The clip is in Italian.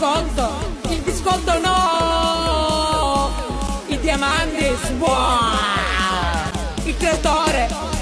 biscotto, il biscotto no, i diamanti, wow, il creatore